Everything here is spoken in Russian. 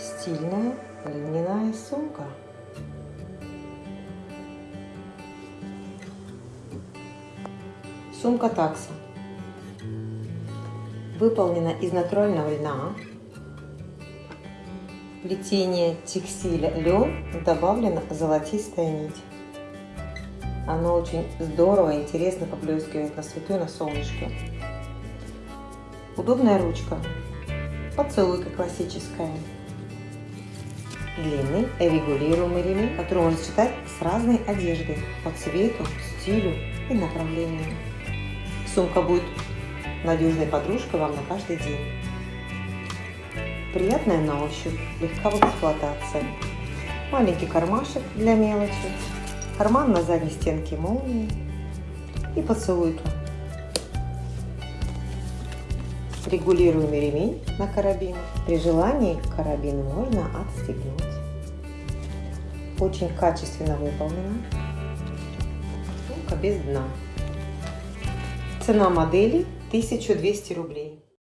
Стильная льняная сумка. Сумка такса. Выполнена из натурального льна. Плетение текстиля лен добавлена золотистая нить. Оно очень здорово и интересно поблескивает на свету и на солнышке. Удобная ручка. Поцелуйка классическая. Длинный регулируемый ремень, который можно сочетать с разной одеждой по цвету, стилю и направлению. Сумка будет надежной подружкой вам на каждый день. Приятная на ощупь, легка в эксплуатации. Маленький кармашек для мелочи, карман на задней стенке молнии и поцелуйка. Регулируемый ремень на карабин. При желании карабин можно отстегнуть. Очень качественно выполнена. Сумка без дна. Цена модели 1200 рублей.